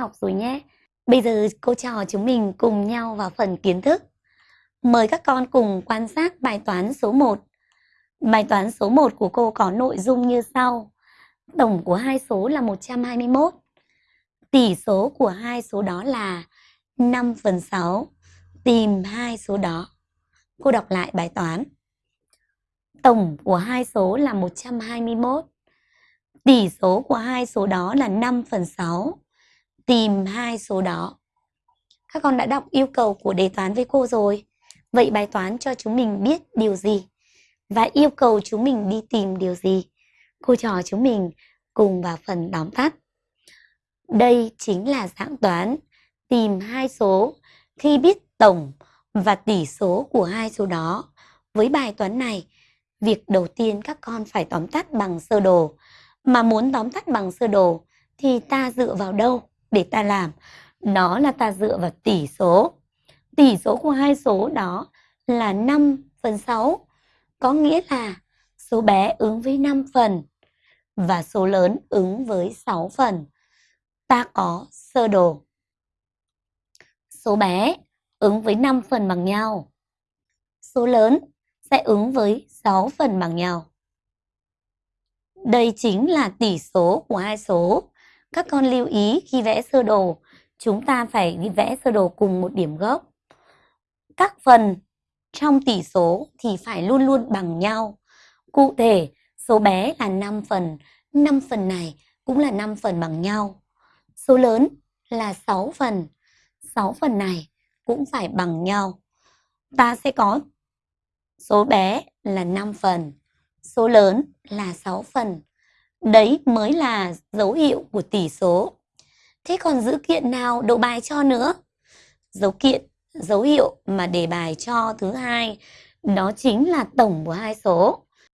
học rồi nhé. Bây giờ cô trò chúng mình cùng nhau vào phần kiến thức. Mời các con cùng quan sát bài toán số 1. Bài toán số 1 của cô có nội dung như sau. Tổng của hai số là 121. Tỷ số của hai số đó là 5 phần 6. Tìm hai số đó. Cô đọc lại bài toán. Tổng của hai số là 121. Tỷ số của hai số đó là 5 phần 6. Tìm hai số đó. Các con đã đọc yêu cầu của đề toán với cô rồi. Vậy bài toán cho chúng mình biết điều gì? Và yêu cầu chúng mình đi tìm điều gì? Cô trò chúng mình cùng vào phần tóm tắt. Đây chính là dạng toán tìm hai số khi biết tổng và tỷ số của hai số đó. Với bài toán này, việc đầu tiên các con phải tóm tắt bằng sơ đồ. Mà muốn tóm tắt bằng sơ đồ thì ta dựa vào đâu để ta làm? Đó là ta dựa vào tỷ số. Tỷ số của hai số đó là 5 phần 6. Có nghĩa là số bé ứng với 5 phần và số lớn ứng với 6 phần. Ta có sơ đồ. Số bé ứng với 5 phần bằng nhau. Số lớn sẽ ứng với 6 phần bằng nhau. Đây chính là tỷ số của hai số. Các con lưu ý khi vẽ sơ đồ, chúng ta phải đi vẽ sơ đồ cùng một điểm gốc. Các phần trong tỷ số thì phải luôn luôn bằng nhau. Cụ thể, số bé là 5 phần, 5 phần này cũng là 5 phần bằng nhau. Số lớn là 6 phần, 6 phần này cũng phải bằng nhau. Ta sẽ có số bé là 5 phần, số lớn là 6 phần. Đấy mới là dấu hiệu của tỷ số. Thế còn dữ kiện nào độ bài cho nữa? Dấu kiện, dấu hiệu mà đề bài cho thứ hai đó chính là tổng của hai số.